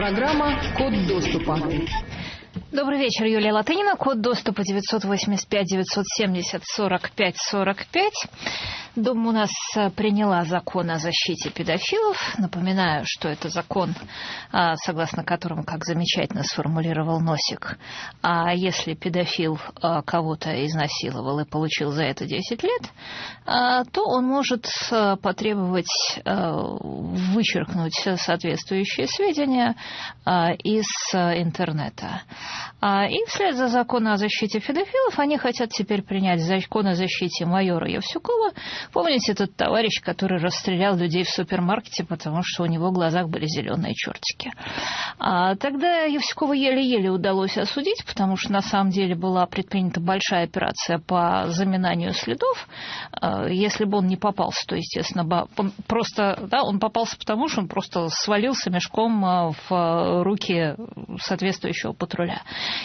Программа «Код доступа». Добрый вечер, Юлия Латынина. Код доступа 985-970-45-45. Дом у нас э, приняла закон о защите педофилов. Напоминаю, что это закон, а, согласно которому, как замечательно сформулировал Носик, а если педофил а, кого-то изнасиловал и получил за это 10 лет, а, то он может э, потребовать вычеркнуть соответствующие сведения из э, интернета. И вслед за законом о защите педофилов они хотят теперь принять закон о защите майора Евсюкова, Помните этот товарищ, который расстрелял людей в супермаркете, потому что у него в глазах были зеленые чертики? А тогда Евсюкова еле-еле удалось осудить, потому что на самом деле была предпринята большая операция по заминанию следов. А, если бы он не попался, то, естественно, просто, да, он попался потому, что он просто свалился мешком а, в руки соответствующего патруля.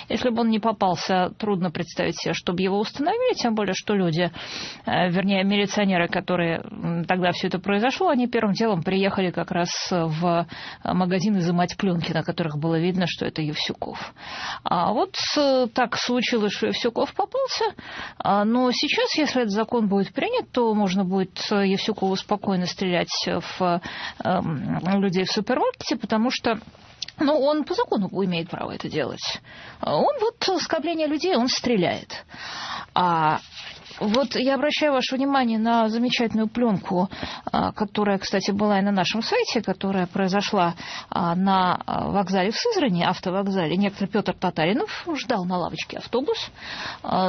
Если бы он не попался, трудно представить себе, чтобы его установили, тем более, что люди, а, вернее, милиционеры, пенсионеры, которые тогда все это произошло, они первым делом приехали как раз в магазин изымать пленки, на которых было видно, что это Евсюков. А вот э, так случилось, что Евсюков попался, а, но сейчас, если этот закон будет принят, то можно будет Евсюкову спокойно стрелять в людей в супермаркете, потому что ну, он по закону имеет право это делать. Он вот скопление людей, он стреляет. А вот я обращаю ваше внимание на замечательную пленку, а, которая, кстати, была и на нашем сайте, которая произошла а, на а, вокзале в Сызрани, автовокзале. Некто Петр Татаринов ждал на лавочке автобус.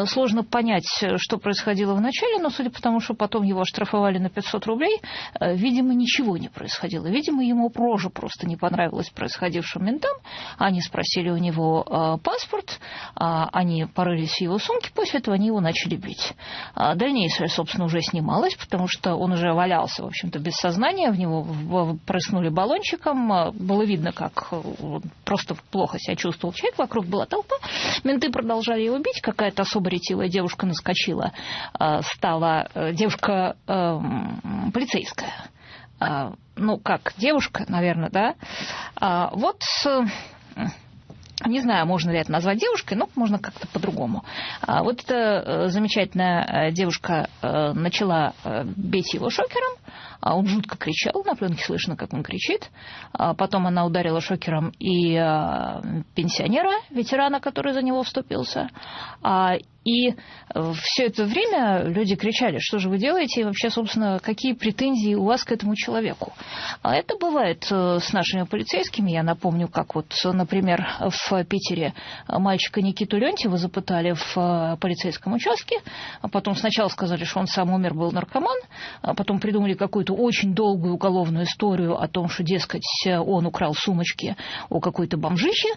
Сложно понять, что происходило вначале, но судя по тому, что потом его оштрафовали на 500 рублей, видимо, ничего не происходило. Видимо, ему прожа просто не понравилось происходившим ментам. Они спросили у него паспорт, они порылись в его сумке, после этого они его начали бить. А дальнейшее, собственно, уже снималось, потому что он уже валялся, в общем-то, без сознания, в него прыснули баллончиком, а, было видно, как э, просто плохо себя чувствовал. Человек, вокруг была толпа, менты продолжали его бить, какая-то особо ретивая девушка наскочила, а, стала э, девушка эм, полицейская, ну, как девушка, наверное, да, вот не знаю, можно ли это назвать девушкой, но можно как-то по-другому. А вот эта э, замечательная э, девушка э, начала бить его шокером, а он жутко кричал, на пленке слышно, как он кричит. А потом она ударила шокером и пенсионера, ветерана, который за него вступился. И э, все это время люди кричали, что же вы делаете, и вообще, собственно, какие претензии у вас к этому человеку. А это бывает э, с нашими полицейскими. Я напомню, как вот, например, в Питере мальчика Никиту Лентьева запытали в э, полицейском участке, а потом сначала сказали, что он сам умер, был наркоман, а потом придумали какую-то очень долгую уголовную историю о том, что, дескать, он украл сумочки у какой-то бомжихи,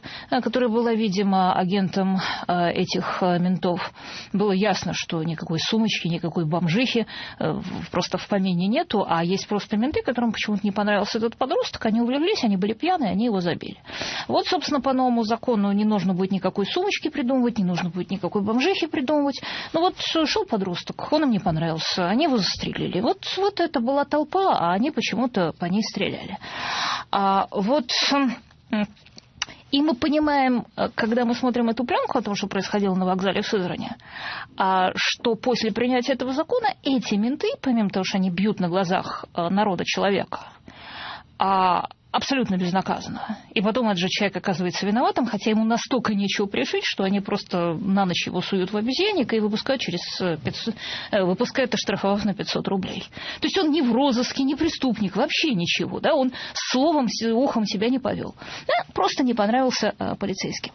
которая была, видимо, агентом этих ментов было ясно, что никакой сумочки, никакой бомжихи э, просто в помине нету, а есть просто менты, которым почему-то не понравился этот подросток, они увлеклись, они были пьяные, они его забили. Вот, собственно, по новому закону не нужно будет никакой сумочки придумывать, не нужно будет никакой бомжихи придумывать. Ну вот шел подросток, он им не понравился, они его застрелили. Вот, вот это была толпа, а они почему-то по ней стреляли. А вот и мы понимаем, э, когда мы смотрим эту пленку о том, что происходило на вокзале в Сызрани, а, что после принятия этого закона эти менты, помимо того, что они бьют на глазах э, народа человека, а абсолютно безнаказанно. И потом этот же человек оказывается виноватым, хотя ему настолько нечего пришить, что они просто на ночь его суют в обезьянник и выпускают через 500, э, выпускают, оштрафовав на 500 рублей. То есть он не в розыске, не преступник, вообще ничего. Да? Он словом, ухом себя не повел. Да? Просто не понравился а, полицейским.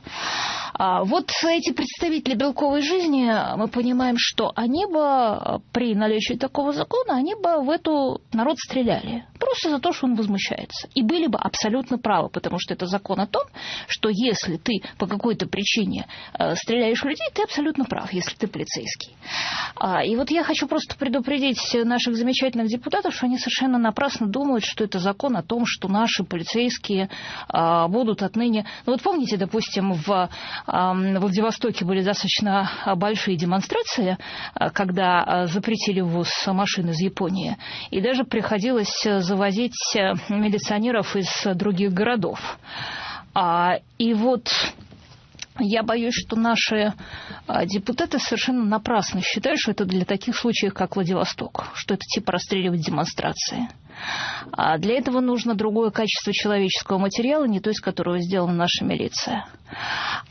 А вот эти представители белковой жизни, мы понимаем, что они бы при наличии такого закона, они бы в эту народ стреляли. Просто за то, что он возмущается. И были бы абсолютно правы, потому что это закон о том, что если ты по какой-то причине э, стреляешь в людей, ты абсолютно прав, если ты полицейский. А, и вот я хочу просто предупредить наших замечательных депутатов, что они совершенно напрасно думают, что это закон о том, что наши полицейские а, будут отныне... Ну вот помните, допустим, в в Владивостоке были достаточно большие демонстрации, э, когда запретили ввоз машин из Японии. И даже приходилось завозить э, из других городов. А, и вот я боюсь, что наши а, депутаты совершенно напрасно считают, что это для таких случаев, как Владивосток, что это типа расстреливать демонстрации. А для этого нужно другое качество человеческого материала, не то, из которого сделана наша милиция.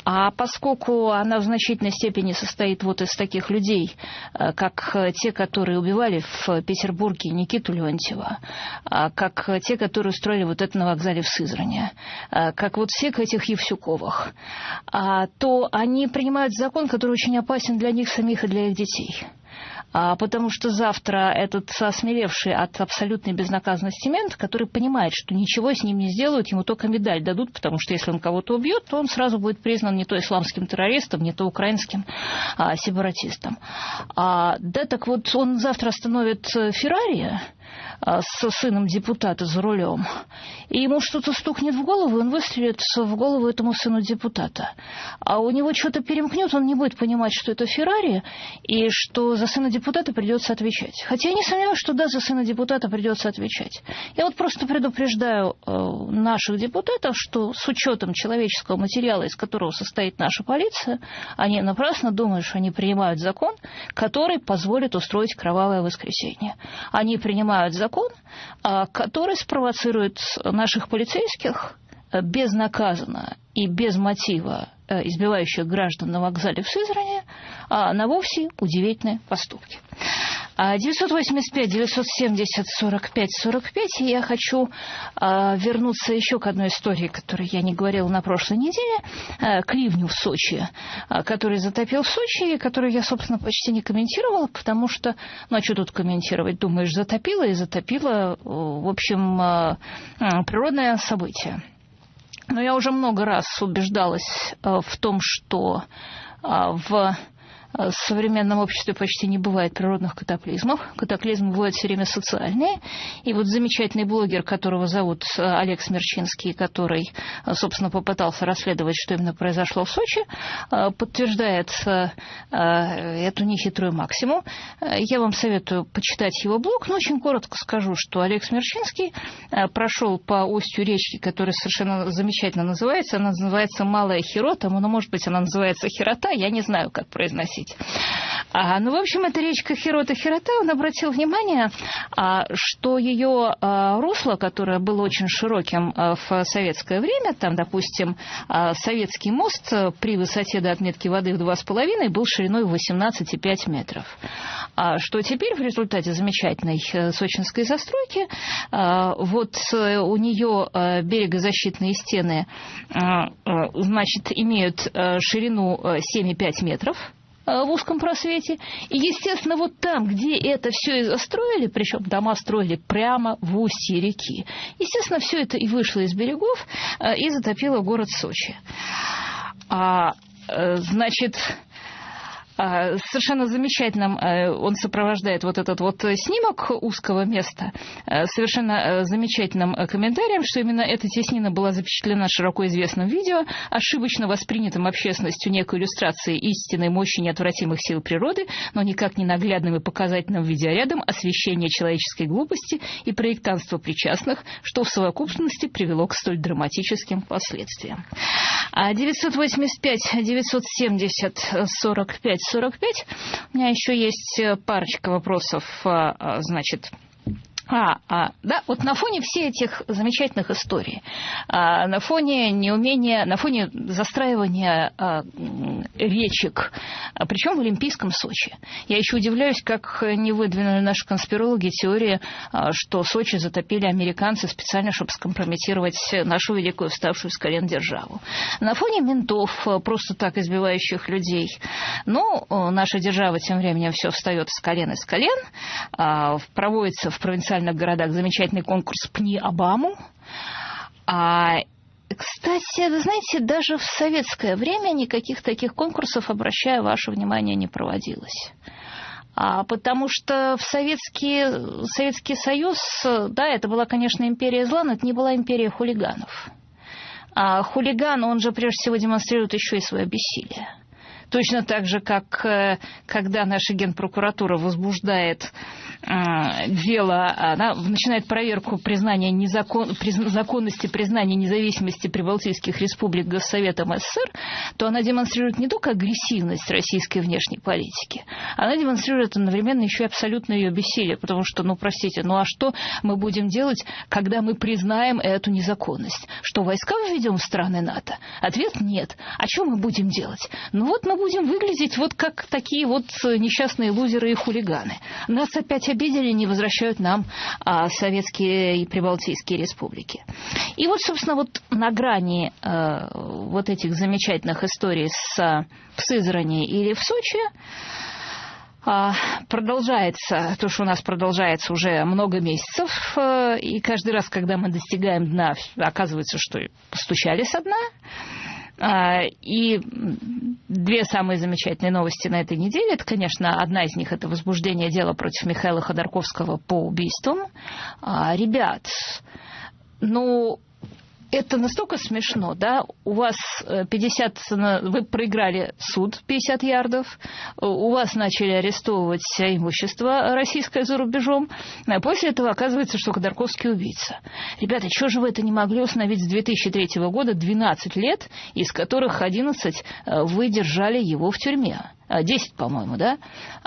А поскольку она в значительной степени состоит вот из таких людей, э, как те, которые убивали в Петербурге Никиту Леонтьева, а как те, которые устроили вот это на вокзале в Сызране, э, как вот всех этих Евсюковых, а, то они принимают закон, который очень опасен для них самих и для их детей потому что завтра этот осмелевший от абсолютной безнаказанности мент, который понимает, что ничего с ним не сделают, ему только медаль дадут, потому что если он кого-то убьет, то он сразу будет признан не то исламским террористом, не то украинским а, сепаратистом. А, да, так вот он завтра остановит Феррари, а, со сыном депутата за рулем, и ему что-то стукнет в голову, он выстрелит в голову этому сыну депутата. А у него что-то перемкнет, он не будет понимать, что это Феррари, и что за сына депутата придется отвечать. Хотя я не сомневаюсь, что да, за сына депутата придется отвечать. Я вот просто предупреждаю э, наших депутатов, что с учетом человеческого материала, из которого состоит наша полиция, они напрасно думают, что они принимают закон, который позволит устроить кровавое воскресенье. Они принимают закон, закон, а, который спровоцирует наших полицейских э, безнаказанно и без мотива э, избивающих граждан на вокзале в Сызране а на вовсе удивительные поступки. 985, 970, 45, 45. И я хочу а, вернуться еще к одной истории, которую я не говорила на прошлой неделе, а, к ливню в Сочи, а, который затопил в Сочи, и который я, собственно, почти не комментировала, потому что, ну, а что тут комментировать? Думаешь, затопило и затопило, в общем, природное событие. Но я уже много раз убеждалась в том, что в в современном обществе почти не бывает природных катаклизмов. Катаклизмы бывают все время социальные. И вот замечательный блогер, которого зовут э, Олег Смерчинский, который, э, собственно, попытался расследовать, что именно произошло в Сочи, э, подтверждает эту нехитрую максимум. Я вам советую почитать его блог, но очень коротко скажу, что Олег Смерчинский прошел по устью речки, которая совершенно замечательно называется. Она называется Малая Хирота, но, может быть, она называется Хирота, я не знаю, как произносить спросить. А, ну, в общем, эта речка Хирота Хирота, он обратил внимание, а, что ее а, русло, которое было очень широким а, в советское время, там, допустим, а, советский мост при высоте до отметки воды в 2,5 был шириной в 18,5 метров. А, что теперь в результате замечательной э, сочинской застройки, а, вот э, у нее берегозащитные стены, а, значит, имеют ширину 7,5 метров, Э, в узком просвете. И, естественно, вот там, где это все и застроили, причем дома строили прямо в устье реки, естественно, все это и вышло из берегов э, и затопило город Сочи. А, э, значит, совершенно замечательным э, он сопровождает вот этот вот снимок узкого места э, совершенно э, замечательным комментарием, что именно эта теснина была запечатлена широко известным видео, ошибочно воспринятым общественностью некой иллюстрации истинной мощи неотвратимых сил природы, но никак не наглядным и показательным видеорядом освещения человеческой глупости и проектанства причастных, что в совокупности привело к столь драматическим последствиям. 985, 970, 45, 45. У меня еще есть э, парочка вопросов, э, э, значит, а, а, да, вот на фоне всех этих замечательных историй, а, на фоне неумения, на фоне застраивания а, речек, а, причем в Олимпийском Сочи, я еще удивляюсь, как не выдвинули наши конспирологи теории, а, что Сочи затопили американцы специально, чтобы скомпрометировать нашу великую вставшую с колен державу. На фоне ментов, а, просто так избивающих людей, ну, наша держава тем временем все встает с колен и с колен, а, проводится в провинциальном провинциальных городах замечательный конкурс «Пни Обаму». А, кстати, вы знаете, даже в советское время никаких таких конкурсов, обращаю ваше внимание, не проводилось. А, потому что в Советский, Советский Союз, да, это была, конечно, империя зла, но это не была империя хулиганов. А хулиган, он же прежде всего демонстрирует еще и свое бессилие. Точно так же, как э, когда наша генпрокуратура возбуждает дело, она начинает проверку признания незакон, приз, законности признания независимости прибалтийских республик Госсоветом СССР, то она демонстрирует не только агрессивность российской внешней политики, она демонстрирует одновременно еще и абсолютное ее бессилие, потому что, ну, простите, ну а что мы будем делать, когда мы признаем эту незаконность? Что, войска введем в страны НАТО? Ответ – нет. А что мы будем делать? Ну вот мы будем выглядеть вот как такие вот несчастные лузеры и хулиганы. Нас опять обидели, не возвращают нам а, советские и прибалтийские республики. И вот, собственно, вот на грани а, вот этих замечательных историй с, в Сызрани или в Сочи а, продолжается, то, что у нас продолжается уже много месяцев, э, и каждый раз, когда мы достигаем дна, оказывается, что постучали со дна. А, и две самые замечательные новости на этой неделе, это, конечно, одна из них, это возбуждение дела против Михаила Ходорковского по убийствам. А, ребят, ну, это настолько смешно, да? У вас 50, э, вы проиграли суд 50 ярдов, у вас начали арестовывать имущество российское за рубежом, а после этого оказывается, что Ходорковский убийца. Ребята, что же вы это не могли установить с 2003 года 12 лет, из которых 11 э, вы держали его в тюрьме? 10, по-моему, да?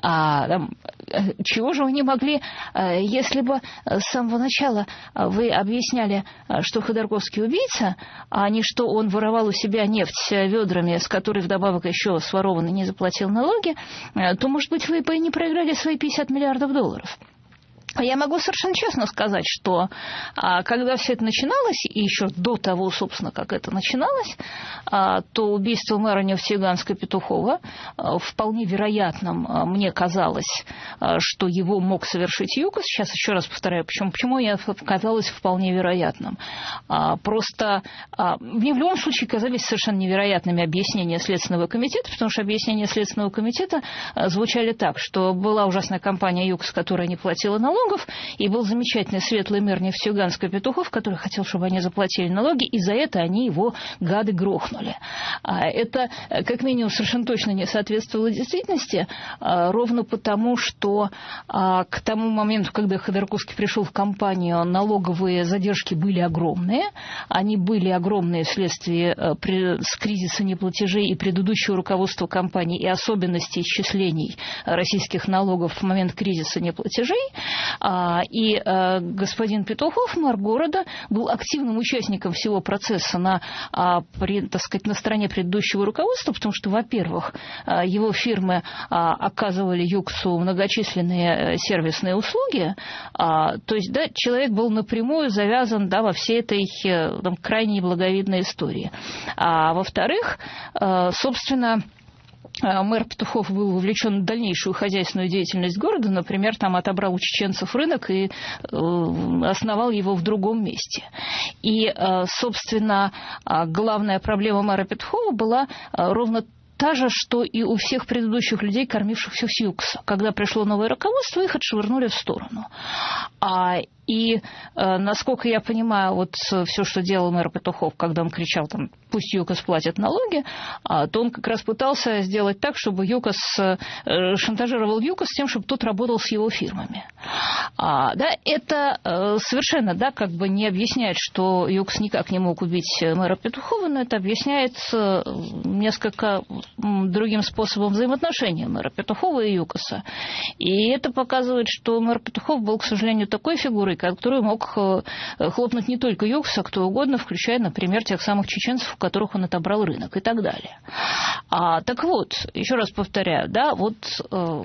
А, там, э, чего же вы не могли, э, если бы с самого начала вы объясняли, э, что Ходорковский убийца, а не что он воровал у себя нефть ведрами, с которой вдобавок еще сворован и не заплатил налоги, то, может быть, вы бы и не проиграли свои 50 миллиардов долларов. Я могу совершенно честно сказать, что а, когда все это начиналось, и еще до того, собственно, как это начиналось, а, то убийство мэра Нефтеюганска Петухова а, вполне вероятным мне казалось, что его мог совершить ЮКОС. Сейчас еще раз повторяю, почему, почему я казалось вполне вероятным. Просто мне в любом случае казались совершенно невероятными объяснения Следственного комитета, потому что объяснения Следственного комитета звучали так, что была ужасная компания ЮКОС, которая не платила налог, налогов, и был замечательный светлый мэр Нефтьюганска Петухов, который хотел, чтобы они заплатили налоги, и за это они его, гады, грохнули. А это, как минимум, совершенно точно не соответствовало действительности, а, ровно потому, что а, к тому моменту, когда Ходорковский пришел в компанию, налоговые задержки были огромные, они были огромные вследствие с кризиса неплатежей и предыдущего руководства компании, и особенностей исчислений российских налогов в момент кризиса неплатежей. А, и э, господин Петухов, мэр города, был активным участником всего процесса на, а, так сказать, на стороне предыдущего руководства, потому что, во-первых, э, его фирмы а, оказывали ЮКСу многочисленные э, сервисные услуги, то есть, да, человек был напрямую завязан, да, во всей этой там, крайне благовидной истории. А во-вторых, собственно, мэр Петухов был вовлечен в дальнейшую хозяйственную деятельность города, например, там отобрал у чеченцев рынок и э, основал его в другом месте. И, э, собственно, главная проблема мэра Петухова была ровно та же, что и у всех предыдущих людей, кормившихся с ЮКСа. Когда пришло новое руководство, их отшвырнули в сторону. А, и, э, насколько я понимаю, вот все, что делал мэр Петухов, когда он кричал, там, пусть ЮКОС платит налоги, а, то он как раз пытался сделать так, чтобы ЮКОС э, шантажировал ЮКОС тем, чтобы тот работал с его фирмами. А, да, это э, совершенно, да, как бы не объясняет, что ЮКОС никак не мог убить мэра Петухова, но это объясняется несколько другим способом взаимоотношения мэра Петухова и ЮКОСа. И это показывает, что мэр Петухов был, к сожалению, такой фигурой, который мог э, хлопнуть не только Юкса, а кто угодно, включая, например, тех самых чеченцев, у которых он отобрал рынок и так далее. А, так вот, еще раз повторяю, да, вот э,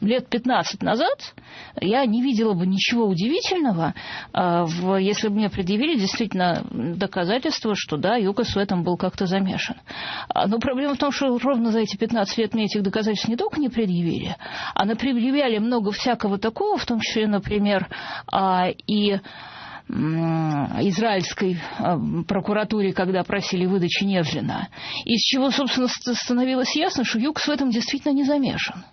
лет 15 назад я не видела бы ничего удивительного, э, если бы мне предъявили действительно доказательства, что да, ЮКОС в этом был как-то замешан. А, но проблема в том, что ровно за эти 15 лет мне этих доказательств не только не предъявили, а предъявляли много всякого такого, в том числе, например, а, и израильской а, прокуратуре, когда просили выдачи Невжина, из чего, собственно, становилось ясно, что ЮКС в этом действительно не замешан.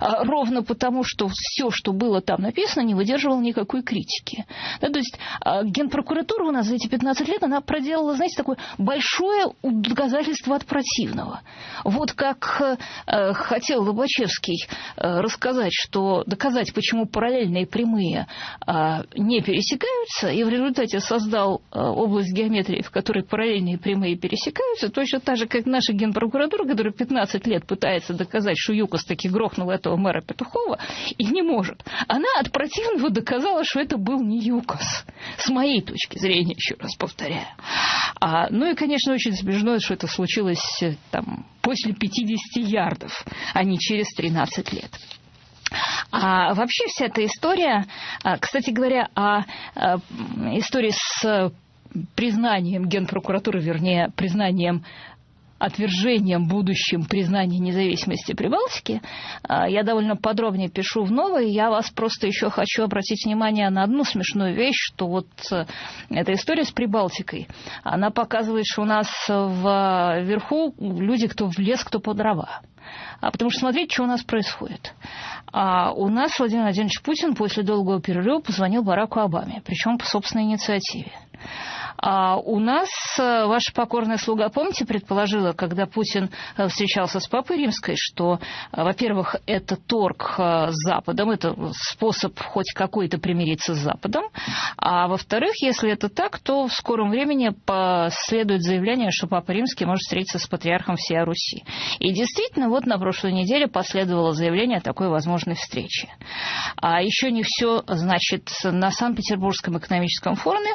А, ровно потому, что все, что было там написано, не выдерживало никакой критики. Да, то есть а, генпрокуратура у нас за эти 15 лет, она проделала, знаете, такое большое доказательство от противного. Вот как э, хотел Лобачевский э, рассказать, что доказать, почему параллельные прямые э, не пересекаются, и в результате создал э, область геометрии, в которой параллельные прямые пересекаются, точно так же, как наша генпрокуратура, которая 15 лет пытается доказать, что ЮКОС таки грохнул этого мэра Петухова, и не может. Она от противного доказала, что это был не ЮКОС. С моей точки зрения, еще раз повторяю. А, ну и, конечно, очень смешно, что это случилось э, там, после 50 ярдов, а не через 13 лет. А вообще вся эта история, а, кстати говоря, о а, истории с признанием Генпрокуратуры, вернее, признанием отвержением будущим признания независимости Прибалтики. А, я довольно подробнее пишу в новой. Я вас просто еще хочу обратить внимание на одну смешную вещь, что вот э, эта история с Прибалтикой, она показывает, что у нас вверху люди, кто в лес, кто по дрова. А потому что смотрите, что у нас происходит. А у нас Владимир Владимирович Путин после долгого перерыва позвонил Бараку Обаме, причем по собственной инициативе. А у нас э, ваша покорная слуга, помните, предположила, когда Путин э, встречался с Папой Римской, что, э, во-первых, это торг с Западом, это способ хоть какой-то примириться с Западом, а во-вторых, если это так, то в скором времени последует заявление, что Папа Римский может встретиться с патриархом всей Руси. И действительно, вот на прошлой неделе последовало заявление о такой возможной встрече. А еще не все, значит, на Санкт-Петербургском экономическом форуме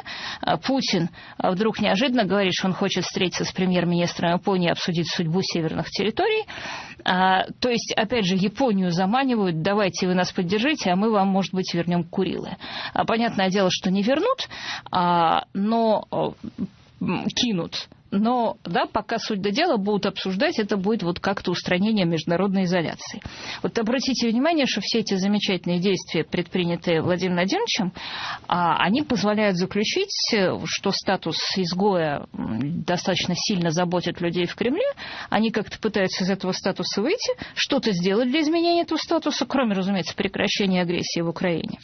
Путин а вдруг неожиданно говорит, что он хочет встретиться с премьер-министром Японии и обсудить судьбу северных территорий. А, то есть, опять же, Японию заманивают, давайте вы нас поддержите, а мы вам, может быть, вернем Курилы. А, понятное дело, что не вернут, а, но кинут но да, пока суть до дела будут обсуждать, это будет вот как-то устранение международной изоляции. Вот обратите внимание, что все эти замечательные действия, предпринятые Владимиром Владимировичем, а, они позволяют заключить, что статус изгоя достаточно сильно заботит людей в Кремле, они как-то пытаются из этого статуса выйти, что-то сделать для изменения этого статуса, кроме, разумеется, прекращения агрессии в Украине.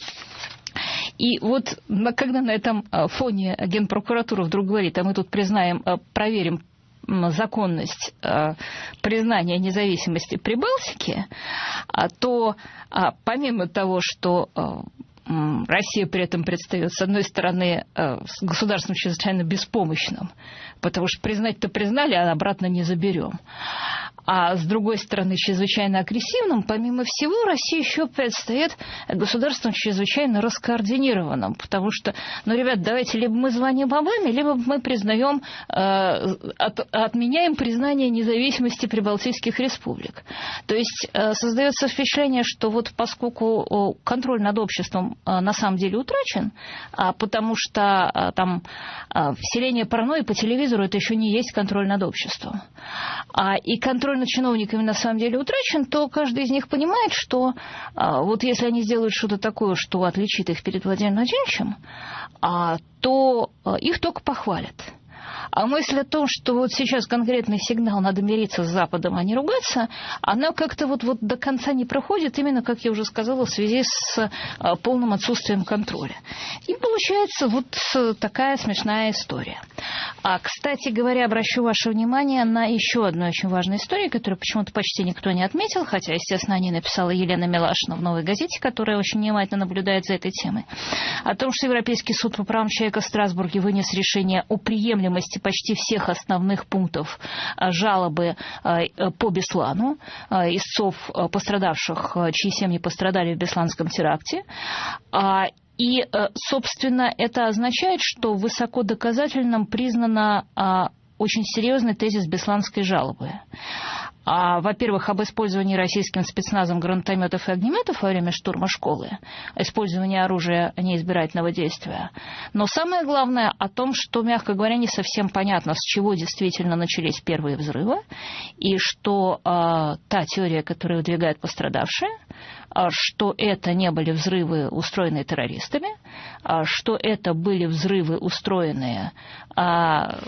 И вот когда на этом а, фоне Генпрокуратура вдруг говорит, а мы тут признаем, а, проверим законность а, признания независимости Прибалтики, то помимо того, что Россия при этом предстает, с одной стороны, с государством чрезвычайно беспомощным, потому что признать-то признали, а обратно не заберем а с другой стороны чрезвычайно агрессивным, помимо всего Россия еще предстоит государством чрезвычайно раскоординированным, потому что, ну, ребят, давайте либо мы звоним Обаме, либо мы признаем, э, от, отменяем признание независимости прибалтийских республик. То есть э, создается впечатление, что вот поскольку контроль над обществом э, на самом деле утрачен, а потому что э, там э, вселение паранойи по телевизору это еще не есть контроль над обществом. А, и контроль контроль над чиновниками на самом деле утрачен, то каждый из них понимает, что а, вот если они сделают что-то такое, что отличит их перед Владимиром Владимировичем, а, то а, их только похвалят. А мысль о том, что вот сейчас конкретный сигнал, надо мириться с Западом, а не ругаться, она как-то вот, вот до конца не проходит, именно, как я уже сказала, в связи с а, полным отсутствием контроля. И получается вот такая смешная история. А, кстати говоря, обращу ваше внимание на еще одну очень важную историю, которую почему-то почти никто не отметил, хотя, естественно, о ней написала Елена Милашина в «Новой газете», которая очень внимательно наблюдает за этой темой. О том, что Европейский суд по правам человека в Страсбурге вынес решение о приемлемости почти всех основных пунктов а, жалобы а, по Беслану, а, истцов пострадавших, чьи семьи пострадали в Бесланском теракте. И, собственно, это означает, что высоко доказательным признана очень серьезный тезис Бесланской жалобы а, во-первых, об использовании российским спецназом гранатометов и огнеметов во время штурма школы, использовании оружия неизбирательного действия. Но самое главное о том, что, мягко говоря, не совсем понятно, с чего действительно начались первые взрывы, и что а, та теория, которую выдвигают пострадавшие, что это не были взрывы, устроенные террористами, а, что это были взрывы, устроенные а,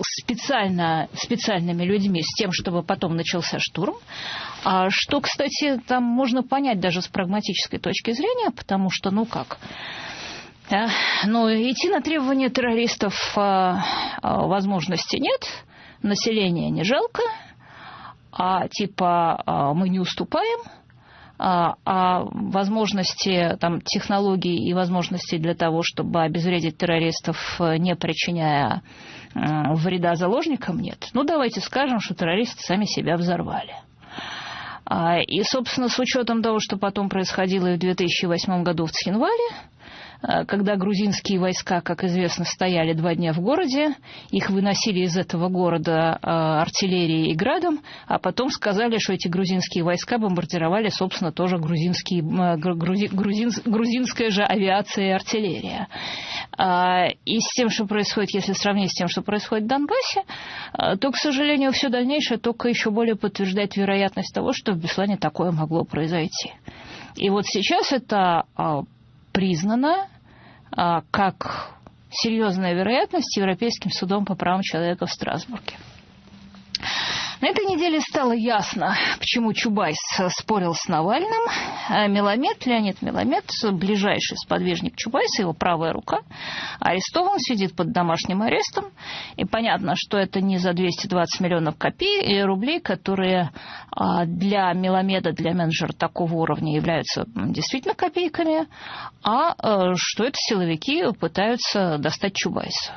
специально, специальными людьми с тем, чтобы потом начался штурм, что, кстати, там можно понять даже с прагматической точки зрения, потому что, ну как, ну, идти на требования террористов возможности нет, населения не жалко, а типа мы не уступаем – а, а возможности там, технологий и возможностей для того, чтобы обезвредить террористов, э, не причиняя э, вреда заложникам, нет. Ну, давайте скажем, что террористы сами себя взорвали. А, и, собственно, с учетом того, что потом происходило и в 2008 году в Цхинвале, когда грузинские войска, как известно, стояли два дня в городе, их выносили из этого города э, артиллерией и градом, а потом сказали, что эти грузинские войска бомбардировали, собственно, тоже грузинские, э, грузи, грузин, грузинская же авиация и артиллерия. И с тем, что происходит, если сравнить с тем, что происходит в Донбассе, то, к сожалению, все дальнейшее только еще более подтверждает вероятность того, что в Беслане такое могло произойти. И вот сейчас это признана а, как серьезная вероятность Европейским судом по правам человека в Страсбурге. На этой неделе стало ясно, почему Чубайс спорил с Навальным. А Меламед, Леонид Меламед, ближайший сподвижник Чубайса, его правая рука, арестован, сидит под домашним арестом. И понятно, что это не за 220 миллионов копий и рублей, которые а, для Меламеда, для менеджера такого уровня являются действительно копейками, а э, что это силовики пытаются достать Чубайса.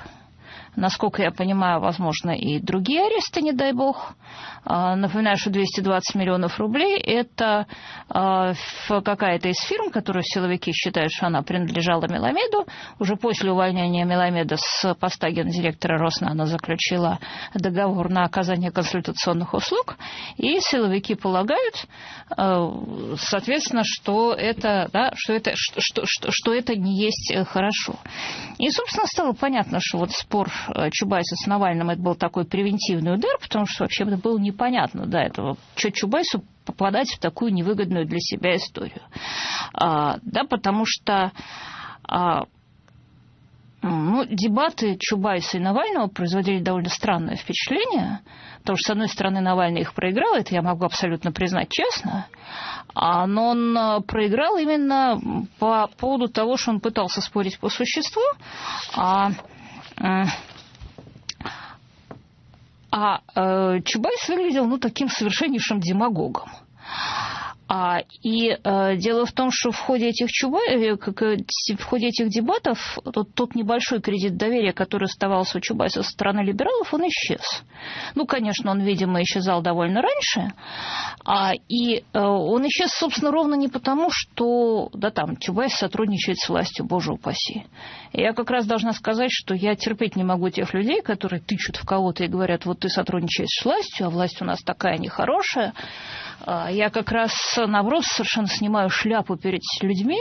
Насколько я понимаю, возможно, и другие аресты, не дай бог. А, напоминаю, что 220 миллионов рублей – это а, какая-то из фирм, которую силовики считают, что она принадлежала Меламеду. Уже после увольнения Меламеда с поста гендиректора Роснана заключила договор на оказание консультационных услуг. И силовики полагают, а, соответственно, что это, да, что это, что, что, что это не есть хорошо. И, собственно, стало понятно, что вот спор Чубайса с Навальным это был такой превентивный удар, потому что вообще это было не непонятно до этого, что Чубайсу попадать в такую невыгодную для себя историю. А, да, потому что а, ну, дебаты Чубайса и Навального производили довольно странное впечатление, потому что, с одной стороны, Навальный их проиграл, это я могу абсолютно признать честно, а, но он а, проиграл именно по поводу того, что он пытался спорить по существу, а а э, Чубайс выглядел ну, таким совершеннейшим демагогом. А, и э, дело в том, что в ходе этих, чуба, э, в ходе этих дебатов тот, тот небольшой кредит доверия, который оставался у Чубайса со стороны либералов, он исчез. Ну, конечно, он, видимо, исчезал довольно раньше. А, и э, он исчез, собственно, ровно не потому, что да, там, Чубайс сотрудничает с властью, боже упаси. Я как раз должна сказать, что я терпеть не могу тех людей, которые тычут в кого-то и говорят, вот ты сотрудничаешь с властью, а власть у нас такая нехорошая. А, я как раз, наоборот, совершенно снимаю шляпу перед людьми,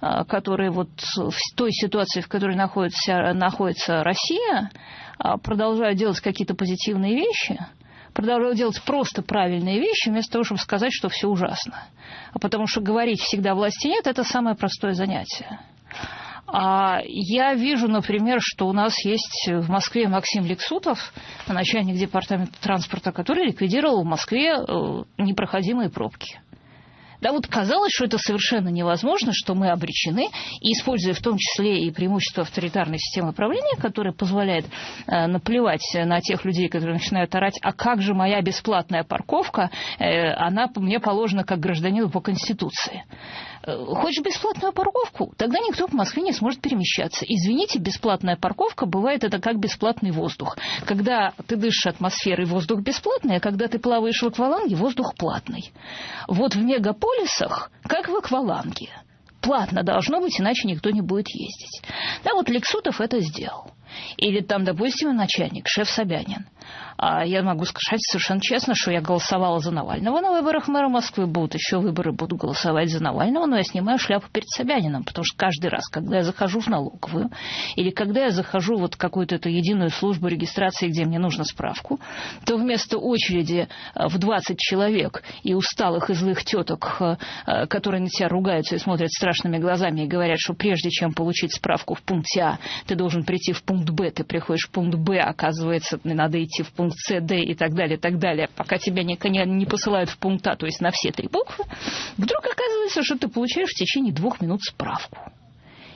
а, которые вот в той ситуации, в которой находится, находится Россия, а, продолжают делать какие-то позитивные вещи, продолжают делать просто правильные вещи, вместо того, чтобы сказать, что все ужасно. А потому что говорить всегда власти нет, это самое простое занятие. А я вижу, например, что у нас есть в Москве Максим Лексутов, начальник департамента транспорта, который ликвидировал в Москве э, непроходимые пробки. Да, вот казалось, что это совершенно невозможно, что мы обречены, и используя в том числе и преимущество авторитарной системы правления, которая позволяет э, наплевать на тех людей, которые начинают орать, а как же моя бесплатная парковка, э, она мне положена как гражданину по Конституции. Э, хочешь бесплатную парковку? Тогда никто в Москве не сможет перемещаться. Извините, бесплатная парковка бывает это как бесплатный воздух. Когда ты дышишь атмосферой, воздух бесплатный, а когда ты плаваешь в акваланге, воздух платный. Вот в мегаполисах, как в акваланге. Платно должно быть, иначе никто не будет ездить. Да, вот Лексутов это сделал. Или там, допустим, начальник, шеф Собянин. А я могу сказать совершенно честно, что я голосовала за Навального на выборах мэра Москвы. Будут еще выборы, буду голосовать за Навального, но я снимаю шляпу перед Собянином, потому что каждый раз, когда я захожу в налоговую, или когда я захожу вот в какую-то эту единую службу регистрации, где мне нужно справку, то вместо очереди э, в 20 человек и усталых и злых теток, э, э, которые на тебя ругаются и смотрят страшными глазами и говорят, что прежде чем получить справку в пункте А, ты должен прийти в пункт Б, ты приходишь в пункт Б, оказывается, надо идти в пункт С, Д и так далее, так далее, пока тебя не, не, не посылают в пункт А, то есть на все три буквы, вдруг оказывается, что ты получаешь в течение двух минут справку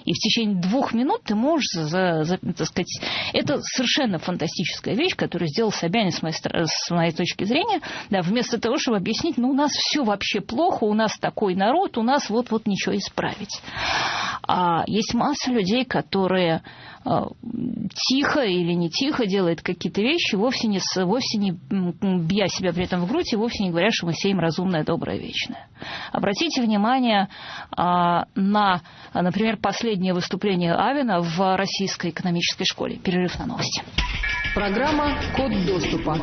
и в течение двух минут ты можешь, за, за, так сказать, это совершенно фантастическая вещь, которую сделал Собянин с моей, с моей точки зрения, да, вместо того, чтобы объяснить, ну, у нас все вообще плохо, у нас такой народ, у нас вот-вот ничего исправить. А есть масса людей, которые а, тихо или не тихо делает какие-то вещи, вовсе не, вовсе не бья себя при этом в грудь и вовсе не говоря, что мы сеем разумное, доброе, вечное. Обратите внимание а, на, например, последнее выступление Авина в Российской экономической школе. Перерыв на новости. Программа «Код доступа».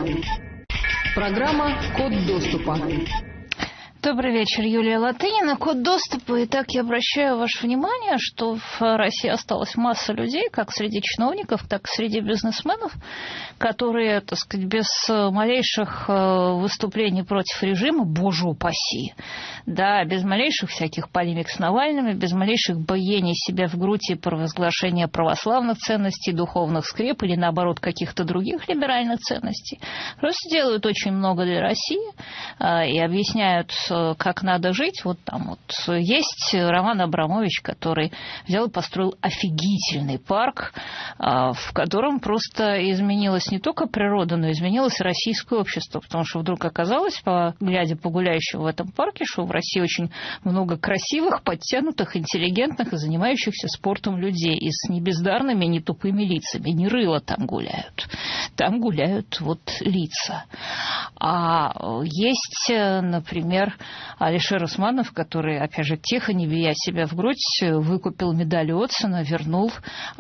Программа «Код доступа». Добрый вечер, Юлия Латынина. Код доступа. Итак, я обращаю ваше внимание, что в России осталась масса людей, как среди чиновников, так и среди бизнесменов, которые, так сказать, без малейших э, выступлений против режима, боже упаси, да, без малейших всяких полемик с Навальным, без малейших боений себя в грудь и провозглашения православных ценностей, духовных скреп или, наоборот, каких-то других либеральных ценностей, просто делают очень много для России э, и объясняют Э, как надо жить, вот там вот есть Роман Абрамович, который взял и построил офигительный парк, э, в котором просто изменилась не только природа, но изменилось российское общество, потому что вдруг оказалось, по, глядя по гуляющим в этом парке, что в России очень много красивых, подтянутых, интеллигентных и занимающихся спортом людей и с небездарными, не тупыми лицами. Не рыло там гуляют. Там гуляют вот лица. А есть, например, Алишер Усманов, который, опять же, тихо, не бия себя в грудь, выкупил медаль Отсона, вернул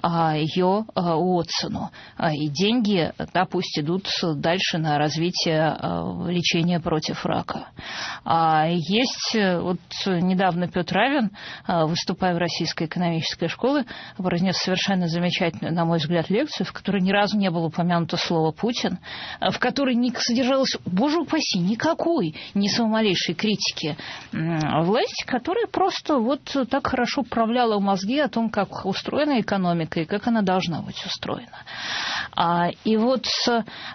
а, ее а, Отсону. А, и деньги, да, пусть идут дальше на развитие лечения против рака. Есть, вот недавно Петр Равин, выступая в Российской экономической школе, произнес совершенно замечательную, на мой взгляд, лекцию, в которой ни разу не было упомянуто слово «Путин», в которой не содержалось, боже упаси, никакой, ни самой малейшей критики власти, которая просто вот так хорошо управляла мозги о том, как устроена экономика и как она должна быть устроена. А, и вот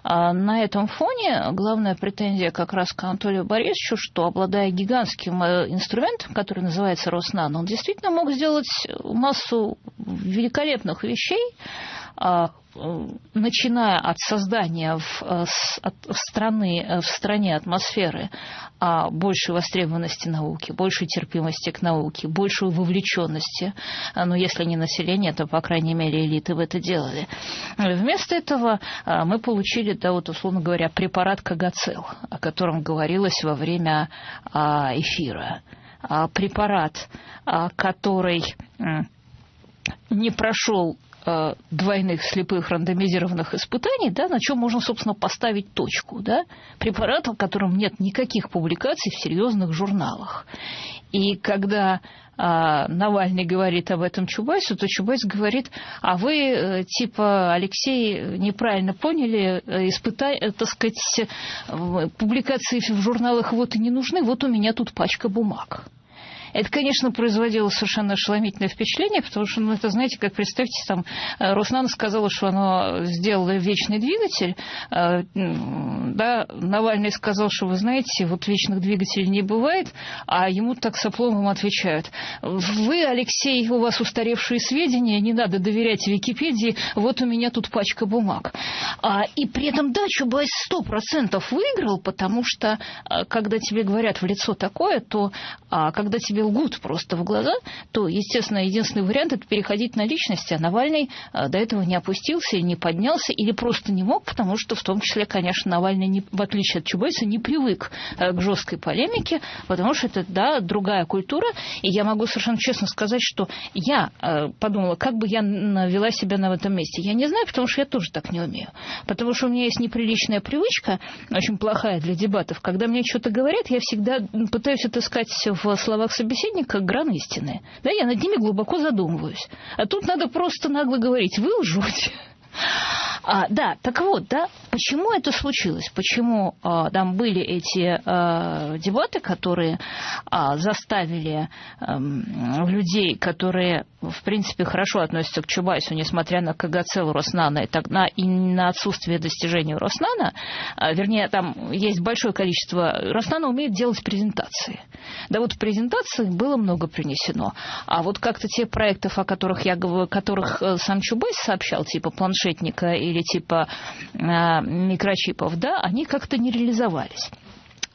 а, на этом фоне главная претензия как раз к Анатолию Борисовичу, что обладая гигантским э, инструментом, который называется Роснано, он действительно мог сделать массу великолепных вещей, начиная от создания в, э, в, страны, э, в стране атмосферы а большей востребованности науки, большей терпимости к науке, большей вовлеченности, ну, если не население, то, по крайней мере, элиты в это делали. Вместо этого мы получили, да, вот, условно говоря, препарат Кагацел, о котором говорилось во время а, эфира. А, препарат, который не прошел Э, двойных слепых рандомизированных испытаний, да, на чем можно, собственно, поставить точку. Да? Препарат, в котором нет никаких публикаций в серьезных журналах. И когда а, Навальный говорит об этом Чубайсу, то Чубайс говорит, а вы, э, типа, Алексей, неправильно поняли, э, испытай, так сказать, публикации в журналах вот и не нужны, вот у меня тут пачка бумаг. Это, конечно, производило совершенно ошеломительное впечатление, потому что, ну, это, знаете, как представьте, там, э, Роснана сказала, что оно сделало вечный двигатель, э, да, Навальный сказал, что, вы знаете, вот вечных двигателей не бывает, а ему так с отвечают. Вы, Алексей, у вас устаревшие сведения, не надо доверять Википедии, вот у меня тут пачка бумаг. А, и при этом, да, Чубайс сто процентов выиграл, потому что, э, когда тебе говорят в лицо такое, то а, когда тебе лгут просто в глаза, то, естественно, единственный вариант – это переходить на личности, а Навальный э, до этого не опустился, не поднялся или просто не мог, потому что в том числе, конечно, Навальный, не, в отличие от Чубайса, не привык э, к жесткой полемике, потому что это, да, другая культура, и я могу совершенно честно сказать, что я э, подумала, как бы я вела себя на этом месте. Я не знаю, потому что я тоже так не умею. Потому что у меня есть неприличная привычка, очень плохая для дебатов, когда мне что-то говорят, я всегда пытаюсь отыскать в словах собеседника гран истины. Да, я над ними глубоко задумываюсь. А тут надо просто нагло говорить, вы лжете. А, да, так вот, да, почему это случилось? Почему а, там были эти а, дебаты, которые а, заставили а, людей, которые, в принципе, хорошо относятся к Чубайсу, несмотря на КГЦ Роснана и, так, на, и на отсутствие достижений Роснана, а, вернее, там есть большое количество... Роснана умеет делать презентации. Да вот в презентации было много принесено. А вот как-то те проектов, о которых я говорю, которых э, сам Чубайс сообщал, типа планшетника и или типа а, микрочипов, да, они как-то не реализовались.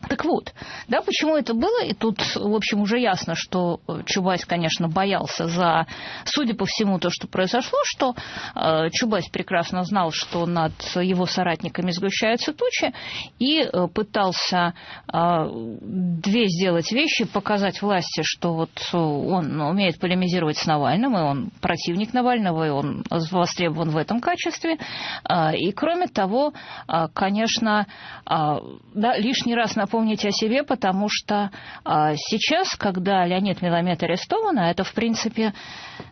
Так вот, да, почему это было? И тут, в общем, уже ясно, что Чубайс, конечно, боялся за, судя по всему, то, что произошло, что э, Чубайс прекрасно знал, что над его соратниками сгущаются тучи, и э, пытался э, две сделать вещи, показать власти, что вот он умеет полемизировать с Навальным, и он противник Навального, и он востребован в этом качестве. Э, и, кроме того, э, конечно, э, да, лишний раз напомню, напомнить о себе, потому что а, сейчас, когда Леонид Миломет арестован, а это, в принципе,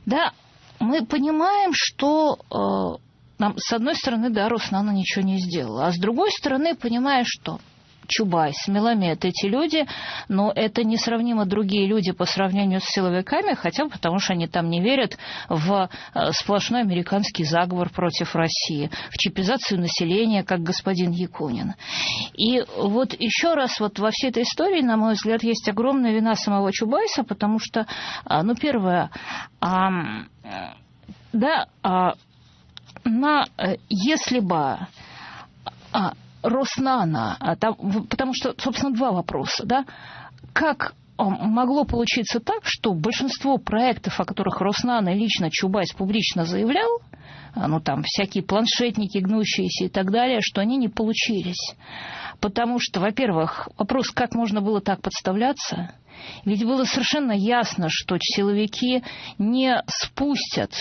да, мы понимаем, что а, нам, с одной стороны, да, Руслана ничего не сделала, а с другой стороны, понимаешь, что Чубайс, Меламед, эти люди, но это несравнимо другие люди по сравнению с силовиками, хотя бы потому, что они там не верят в э, сплошной американский заговор против России, в чипизацию населения, как господин Якунин. И вот еще раз вот во всей этой истории, на мой взгляд, есть огромная вина самого Чубайса, потому что, а, ну, первое, да, а, на, э, если бы а, Роснана, а потому что, собственно, два вопроса, да, как могло получиться так, что большинство проектов, о которых Роснана лично Чубайс публично заявлял, а, ну там всякие планшетники гнущиеся и так далее, что они не получились. Потому что, во-первых, вопрос, как можно было так подставляться, ведь было совершенно ясно, что силовики не спустят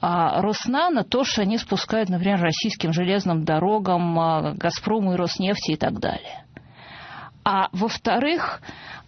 а, Роснана то, что они спускают, например, российским железным дорогам, а, Газпрому и Роснефти и так далее. А во-вторых,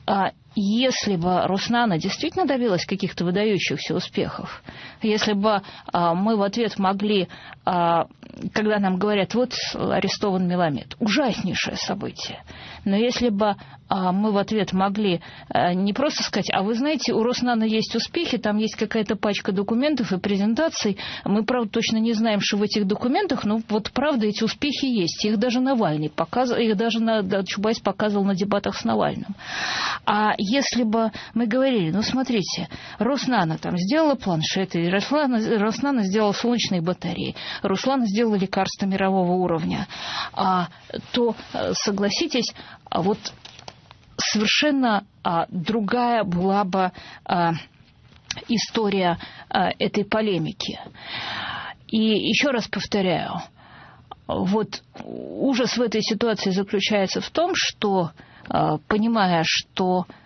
а, если бы Руснана действительно добилась каких-то выдающихся успехов, если бы а, мы в ответ могли, а, когда нам говорят, вот арестован Меламед, ужаснейшее событие, но если бы а, мы в ответ могли а, не просто сказать, а вы знаете, у Роснана есть успехи, там есть какая-то пачка документов и презентаций, мы, правда, точно не знаем, что в этих документах, но вот правда эти успехи есть, их даже Навальный показывал, их даже на, да, Чубайс показывал на дебатах с Навальным. А если бы мы говорили, ну, смотрите, Роснана там сделала планшеты, Роснана, Роснана сделала солнечные батареи, Руслана сделала лекарства мирового уровня, а, то, э, согласитесь, вот совершенно а, другая была бы а, история а, этой полемики. И еще раз повторяю, вот ужас в этой ситуации заключается в том, что, а, понимая, что а,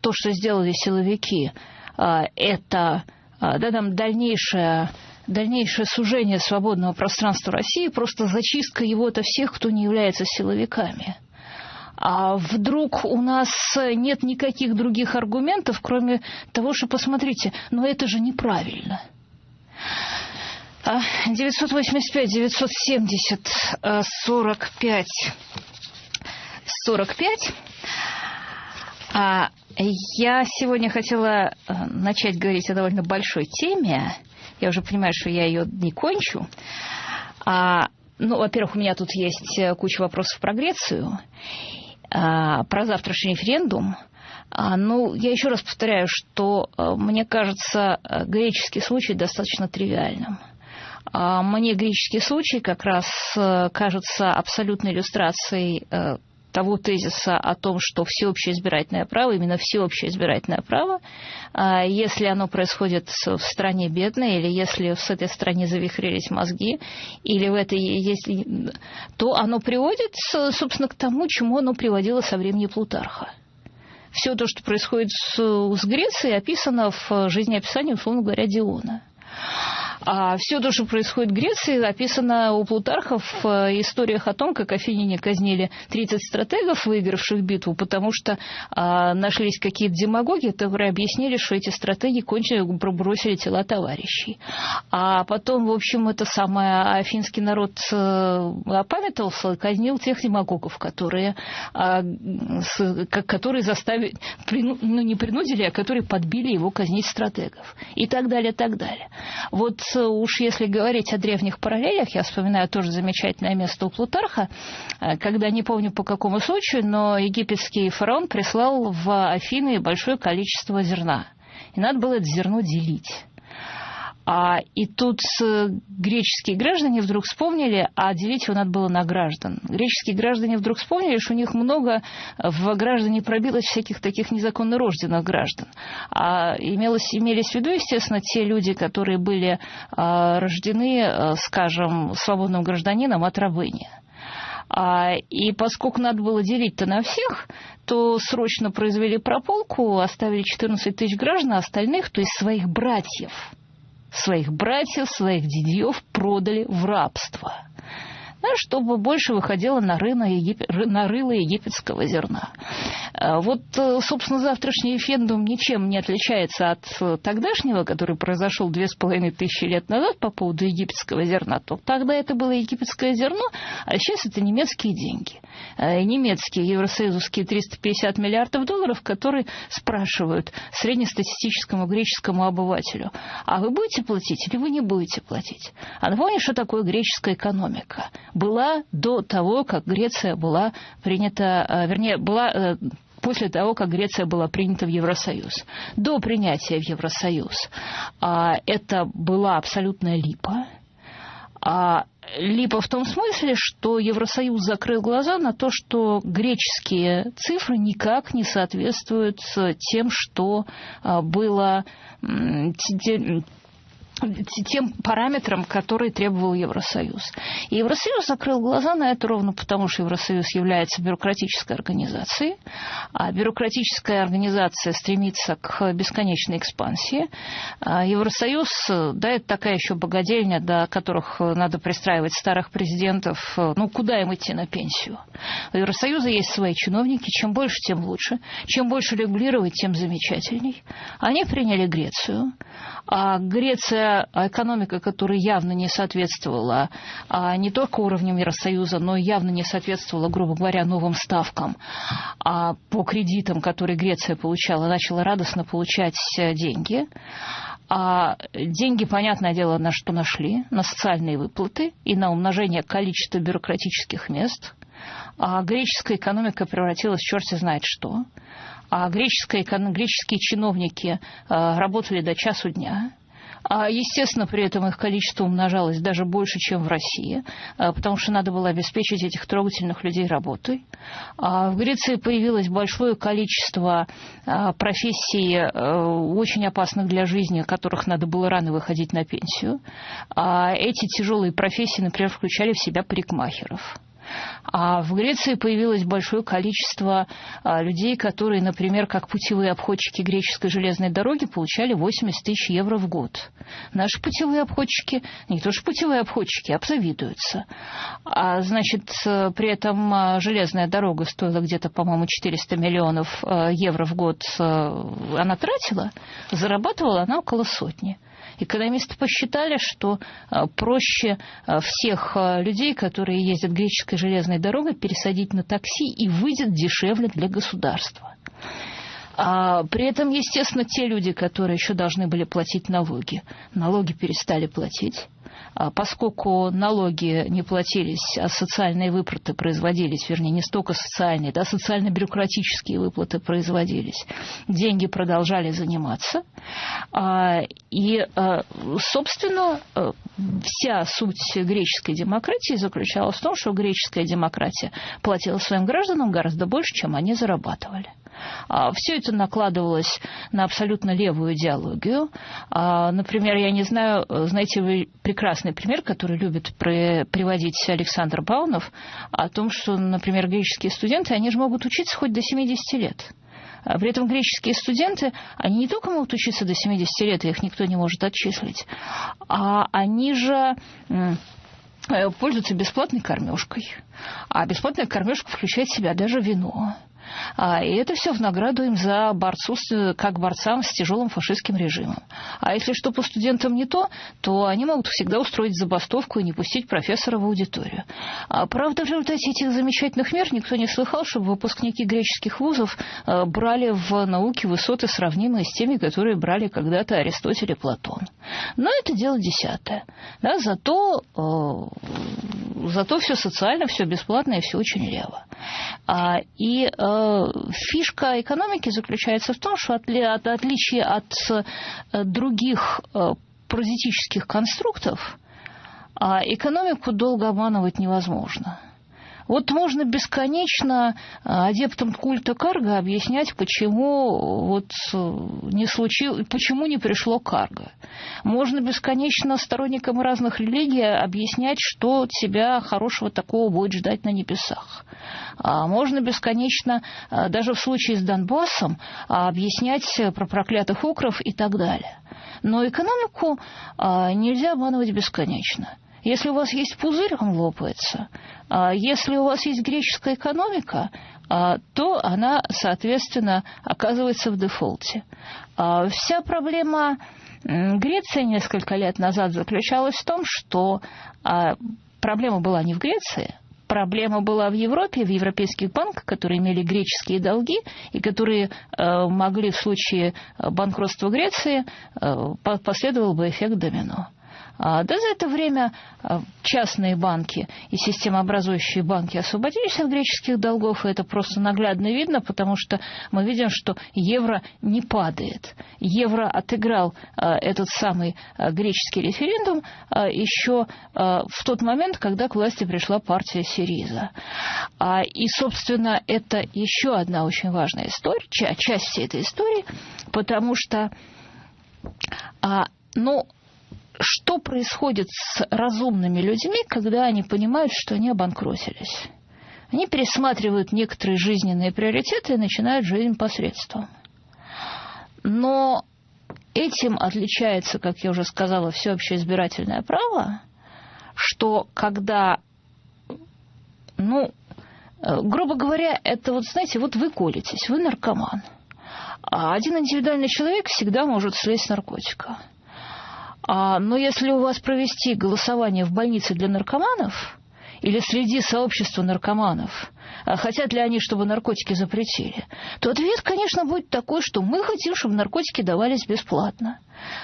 то, что сделали силовики, а, это да, там дальнейшее, дальнейшее сужение свободного пространства России, просто зачистка его от всех, кто не является силовиками. А вдруг у нас нет никаких других аргументов, кроме того, что, посмотрите, но это же неправильно. 985, 970, 45, 45. А я сегодня хотела э, начать говорить о довольно большой теме. Я уже понимаю, что я ее не кончу. А, ну, во-первых, у меня тут есть э, куча вопросов про Грецию, а, про завтрашний референдум. А, ну, я еще раз повторяю, что э, мне кажется греческий случай достаточно тривиальным. А, мне греческий случай как раз кажется абсолютной иллюстрацией того тезиса о том, что всеобщее избирательное право, именно всеобщее избирательное право, а, если оно происходит в стране бедной, или если с этой стране завихрились мозги, или в этой если, то оно приводит, собственно, к тому, чему оно приводило со времени Плутарха все то, что происходит с, с Грецией, описано в жизнеописании, условно говоря, Диона. А все то, что происходит в Греции, описано у Плутарха в э, историях о том, как афиняне казнили 30 стратегов, выигравших битву, потому что а, нашлись какие-то демагоги, которые объяснили, что эти стратеги кончили, пробросили тела товарищей. А потом, в общем, это самое афинский народ э, опамятовался, казнил тех демагогов, которые, а, с, которые заставили, прину, ну не принудили, а которые подбили его казнить стратегов. И так далее, так далее. Вот уж если говорить о древних параллелях, я вспоминаю тоже замечательное место у Плутарха, э, когда не помню по какому случаю, но египетский фараон прислал в Афины большое количество зерна. И надо было это зерно делить. А, и тут э, греческие граждане вдруг вспомнили, а делить его надо было на граждан. Греческие граждане вдруг вспомнили, что у них много в граждане пробилось всяких таких незаконно рожденных граждан. А имелось, имелись в виду, естественно, те люди, которые были а, рождены, а, скажем, свободным гражданином от рабыни. А, и поскольку надо было делить-то на всех, то срочно произвели прополку, оставили 14 тысяч граждан, а остальных, то есть своих братьев – своих братьев, своих дядьев продали в рабство чтобы больше выходило на, рынок Егип... на рыло египетского зерна. А вот, э, собственно, завтрашний референдум ничем не отличается от э, тогдашнего, который произошел две с половиной тысячи лет назад по поводу египетского зерна. То тогда это было египетское зерно, а сейчас это немецкие деньги. Э, немецкие евросоюзовские 350 миллиардов долларов, которые спрашивают среднестатистическому греческому обывателю, а вы будете платить или вы не будете платить? А напомню, что такое греческая экономика была до того, как Греция была принята, э, вернее, была э, после того, как Греция была принята в Евросоюз. До принятия в Евросоюз а, это была абсолютная липа. А липа в том смысле, что Евросоюз закрыл глаза на то, что греческие цифры никак не соответствуют тем, что а, было тем параметрам, которые требовал Евросоюз. И Евросоюз закрыл глаза на это ровно потому, что Евросоюз является бюрократической организацией, а бюрократическая организация стремится к бесконечной экспансии. А Евросоюз, да, это такая еще богадельня, до которых надо пристраивать старых президентов. Ну, куда им идти на пенсию? У Евросоюза есть свои чиновники, чем больше, тем лучше. Чем больше регулировать, тем замечательней. Они приняли Грецию. А Греция, экономика, которая явно не соответствовала а не только уровню Евросоюза, но явно не соответствовала, грубо говоря, новым ставкам а по кредитам, которые Греция получала, начала радостно получать э, деньги. А деньги, понятное дело, на что нашли, на социальные выплаты и на умножение количества бюрократических мест. А греческая экономика превратилась в черти знает что а греческие, греческие чиновники а, работали до часу дня. А, естественно, при этом их количество умножалось даже больше, чем в России, а, потому что надо было обеспечить этих трогательных людей работой. В Греции появилось большое количество профессий, очень опасных для жизни, которых надо было рано выходить на пенсию. Эти тяжелые профессии, например, включали в себя парикмахеров а в Греции появилось большое количество а, людей, которые, например, как путевые обходчики греческой железной дороги, получали 80 тысяч евро в год. Наши путевые обходчики, не то что путевые обходчики, обзавидуются. А, значит, при этом а, железная дорога стоила где-то, по-моему, 400 миллионов евро в год она тратила, зарабатывала она около сотни. Экономисты посчитали, что а, проще а, всех а, людей, которые ездят греческой железной дорогой, пересадить на такси и выйдет дешевле для государства. А при этом, естественно, те люди, которые еще должны были платить налоги, налоги перестали платить. А поскольку налоги не платились, а социальные выплаты производились, вернее, не столько социальные, да, социально-бюрократические выплаты производились, деньги продолжали заниматься. А, и, а, собственно, вся суть греческой демократии заключалась в том, что греческая демократия платила своим гражданам гораздо больше, чем они зарабатывали. А, Все это накладывалось на абсолютно левую идеологию. А, например, я не знаю, знаете вы прекрасный пример, который любит приводить Александр Баунов, о том, что, например, греческие студенты, они же могут учиться хоть до 70 лет. А при этом греческие студенты, они не только могут учиться до 70 лет, их никто не может отчислить, а они же пользуются бесплатной кормежкой. А бесплатная кормежка включает в себя даже вино. А, и это все в награду им за борцу, как борцам с тяжелым фашистским режимом. А если что по студентам не то, то они могут всегда устроить забастовку и не пустить профессора в аудиторию. А, правда, в результате этих замечательных мер никто не слыхал, чтобы выпускники греческих вузов а, брали в науке высоты, сравнимые с теми, которые брали когда-то Аристотель и Платон. Но это дело десятое. Да, зато, э, зато все социально, все бесплатно и все очень лево. А, и э, фишка экономики заключается в том, что от, от, отличие от э, других э, паразитических конструктов, э, экономику долго обманывать невозможно. Вот можно бесконечно а, адептам культа карга объяснять, почему, вот не случилось, почему не пришло карго. Можно бесконечно сторонникам разных религий объяснять, что тебя хорошего такого будет ждать на небесах. А можно бесконечно, а, даже в случае с Донбассом, объяснять про проклятых укров и так далее. Но экономику нельзя обманывать бесконечно. Если у вас есть пузырь, он лопается. А если у вас есть греческая экономика, а, то она, соответственно, оказывается в дефолте. А вся проблема Греции несколько лет назад заключалась в том, что проблема была не в Греции, проблема была в Европе, в европейских банках, которые имели греческие долги и которые э, могли в случае банкротства Греции, э, последовал бы эффект домино. А, да за это время а, частные банки и системообразующие банки освободились от греческих долгов, и это просто наглядно видно, потому что мы видим, что евро не падает. Евро отыграл а, этот самый греческий референдум еще в тот момент, когда к власти пришла партия Сириза. И, собственно, это еще одна очень важная история, часть этой истории, потому что ну, что происходит с разумными людьми, когда они понимают, что они обанкротились. Они пересматривают некоторые жизненные приоритеты и начинают жизнь посредством. Но этим отличается, как я уже сказала, всеобщее избирательное право, что когда, ну, грубо говоря, это вот, знаете, вот вы колитесь, вы наркоман, а один индивидуальный человек всегда может слезть с наркотика – а, но если у вас провести голосование в больнице для наркоманов или среди сообщества наркоманов, хотят ли они, чтобы наркотики запретили, то ответ, конечно, будет такой, что мы хотим, чтобы наркотики давались бесплатно.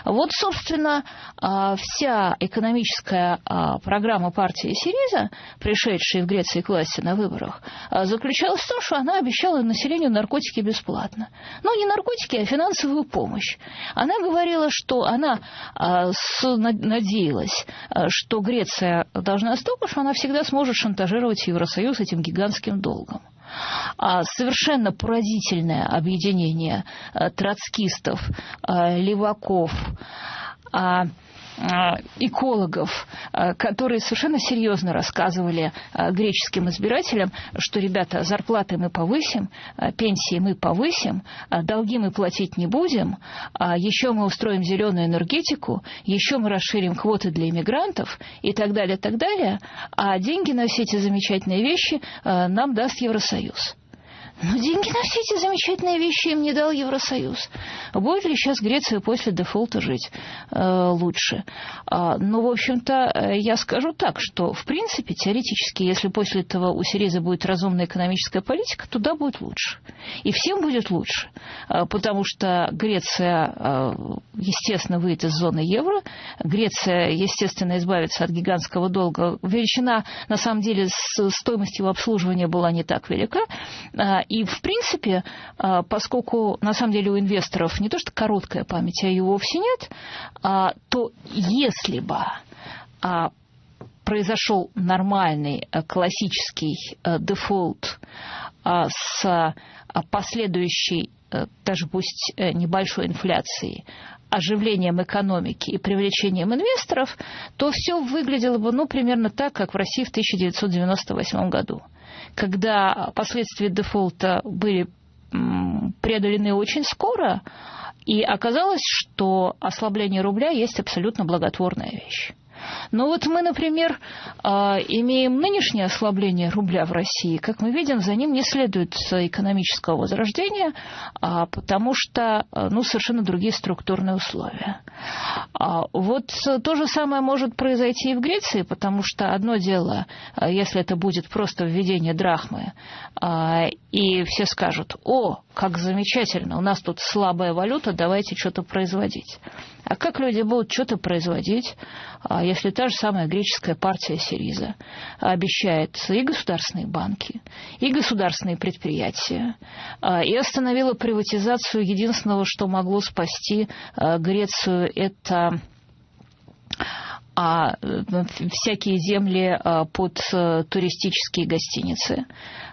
Вот, собственно, а, вся экономическая а, программа партии Сириза, пришедшей в Греции к власти на выборах, а, заключалась в том, что она обещала населению наркотики бесплатно. Но не наркотики, а финансовую помощь. Она говорила, что она надеялась, что Греция должна столько, что она всегда сможет шантажировать Евросоюз этим гигантским долгом. А совершенно поразительное объединение э, троцкистов, э, леваков, а, экологов, а, которые совершенно серьезно рассказывали греческим избирателям, что, ребята, зарплаты мы повысим, пенсии мы повысим, долги мы платить не будем, еще мы устроим зеленую энергетику, еще мы расширим квоты для иммигрантов и так далее, так далее, а деньги на все эти замечательные вещи нам даст Евросоюз. Но деньги на все эти замечательные вещи им не дал Евросоюз. Будет ли сейчас Греция после дефолта жить э, лучше? А, ну, в общем-то, э, я скажу так, что, в принципе, теоретически, если после этого у Сириза будет разумная экономическая политика, туда будет лучше. И всем будет лучше. А, потому что Греция, э, естественно, выйдет из зоны евро. Греция, естественно, избавится от гигантского долга. Величина, на самом деле, с стоимостью обслуживания была не так велика а, и, в принципе, а, поскольку, на самом деле, у инвесторов не то что короткая память, а ее вовсе нет, а, то если бы произошел нормальный классический дефолт с последующей даже пусть небольшой инфляцией, оживлением экономики и привлечением инвесторов, то все выглядело бы ну, примерно так, как в России в 1998 году когда последствия дефолта были преодолены очень скоро, и оказалось, что ослабление рубля есть абсолютно благотворная вещь. Но вот мы, например, а, имеем нынешнее ослабление рубля в России. Как мы видим, за ним не следует экономического возрождения, а, потому что а, ну, совершенно другие структурные условия. Вот то же самое может произойти и в Греции, потому что одно дело, если это будет просто введение драхмы, и все скажут, о, как замечательно, у нас тут слабая валюта, давайте что-то производить. А как люди будут что-то производить, а, если та же самая греческая партия Сириза обещает и государственные банки, и государственные предприятия, а, и остановила приватизацию единственного, что могло спасти а, Грецию, это всякие земли под э, туристические гостиницы.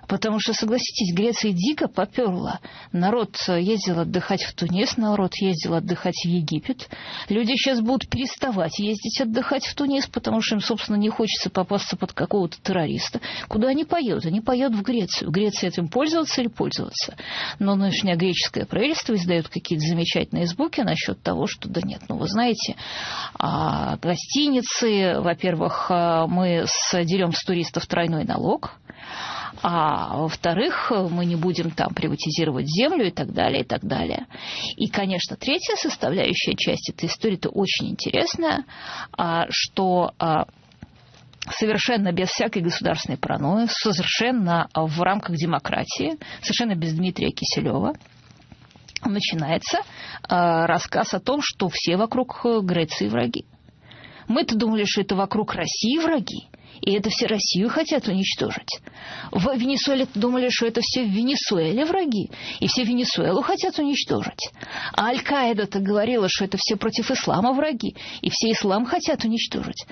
Потому что, согласитесь, Греция дико поперла. Народ ездил отдыхать в Тунис, народ ездил отдыхать в Египет. Люди сейчас будут переставать ездить отдыхать в Тунис, потому что им, собственно, не хочется попасться под какого-то террориста. Куда они поедут? Они поедут в Грецию. Греция этим пользоваться или пользоваться? Но нынешнее греческое правительство издает какие-то замечательные звуки насчет того, что да нет, ну вы знаете, а, гостиницы, во-первых, а, мы дерем с туристов тройной налог, а во-вторых, мы не будем там приватизировать землю и так далее, и так далее. И, конечно, третья составляющая часть этой истории, это очень интересная, а, что а, совершенно без всякой государственной паранойи, совершенно в рамках демократии, совершенно без Дмитрия Киселева, начинается а, рассказ о том, что все вокруг Греции враги. Мы-то думали, что это вокруг России враги. И это все Россию хотят уничтожить. В Венесуэле думали, что это все в Венесуэле враги, и все Венесуэлу хотят уничтожить. А Аль-Каида-то говорила, что это все против ислама враги, и все ислам хотят уничтожить.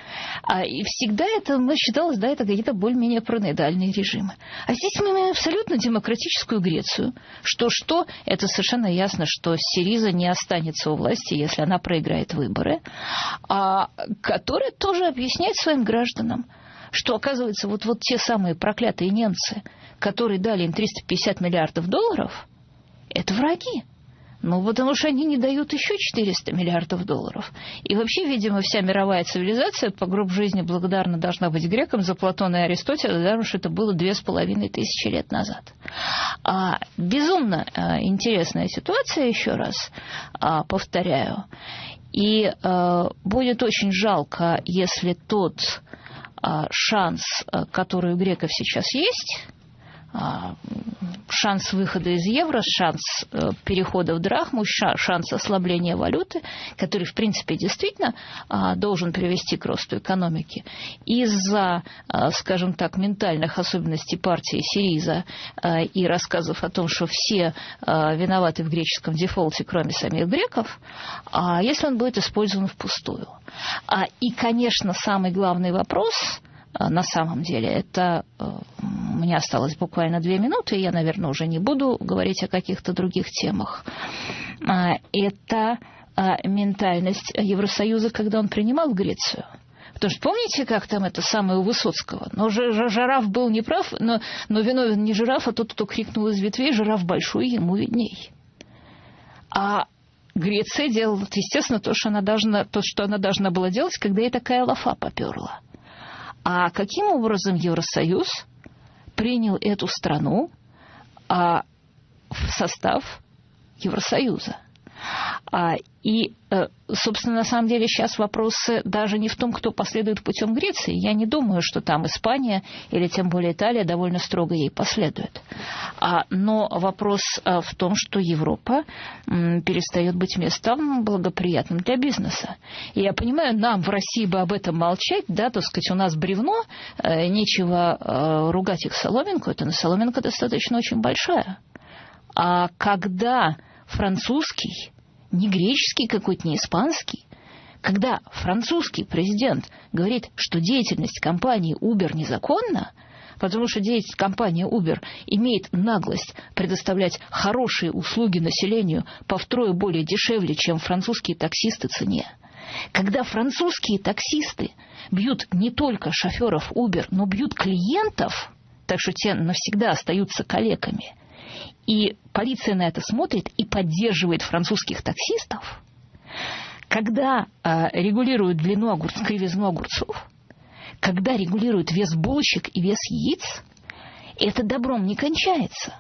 А, и всегда это ну, считалось, да, это какие-то более-менее параноидальные режимы. А здесь мы имеем абсолютно демократическую Грецию. Что-что, это совершенно ясно, что Сириза не останется у власти, если она проиграет выборы, а, которая тоже объясняет своим гражданам, что, оказывается, вот, вот те самые проклятые немцы, которые дали им 350 миллиардов долларов, это враги. Ну, потому что они не дают еще 400 миллиардов долларов. И вообще, видимо, вся мировая цивилизация по гроб жизни благодарна должна быть грекам за Платона и Аристотеля, потому что это было две с половиной тысячи лет назад. А, безумно а, интересная ситуация, еще раз а, повторяю. И а, будет очень жалко, если тот а, шанс, а, который у греков сейчас есть, а, шанс выхода из евро, шанс э, перехода в драхму, шанс ослабления валюты, который, в принципе, действительно должен привести к росту экономики. Из-за, скажем так, ментальных особенностей партии Сириза и рассказов о том, что все виноваты в греческом дефолте, кроме самих греков, если он будет использован впустую. И, конечно, самый главный вопрос – а, на самом деле. Это э, у меня осталось буквально две минуты, и я, наверное, уже не буду говорить о каких-то других темах. А, это а, ментальность Евросоюза, когда он принимал Грецию. Потому что помните, как там это самое у Высоцкого? Но жираф был неправ, но, но виновен не жираф, а тот, кто крикнул из ветвей, жираф большой, ему видней. А Греция делала, естественно, то, что она должна, то, что она должна была делать, когда ей такая лафа поперла. А каким образом Евросоюз принял эту страну, а, в состав Евросоюза. А, и, э, собственно, на самом деле сейчас вопросы даже не в том, кто последует путем Греции. Я не думаю, что там Испания или тем более Италия довольно строго ей последует. А, но вопрос э, в том, что Европа перестает быть местом благоприятным для бизнеса. И я понимаю, нам в России бы об этом молчать, да, так сказать, у нас бревно, э, нечего ругать их соломинку, это на соломинка достаточно очень большая. А когда французский не греческий какой-то, не испанский. Когда французский президент говорит, что деятельность компании Uber незаконна, потому что деятельность компании Uber имеет наглость предоставлять хорошие услуги населению по втрое более дешевле, чем французские таксисты цене, когда французские таксисты бьют не только шоферов Uber, но бьют клиентов, так что те навсегда остаются калеками – и полиция на это смотрит и поддерживает французских таксистов, когда э, регулируют длину огурцов, кривизну огурцов, когда регулируют вес булочек и вес яиц, это добром не кончается.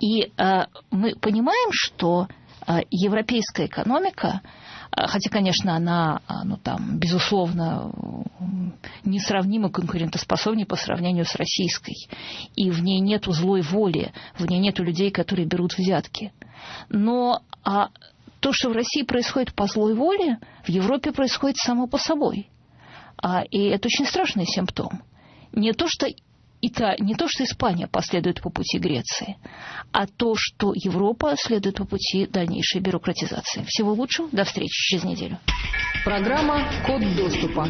И э, мы понимаем, что э, европейская экономика а, хотя, конечно, она, а, ну, там, безусловно, несравнимо конкурентоспособнее по сравнению с российской. И в ней нет злой воли, в ней нет людей, которые берут взятки. Но а то, что в России происходит по злой воле, в Европе происходит само по собой. А, и это очень страшный симптом. Не то, что Ита, не то, что Испания последует по пути Греции, а то, что Европа следует по пути дальнейшей бюрократизации. Всего лучшего. До встречи через неделю. Программа «Код доступа».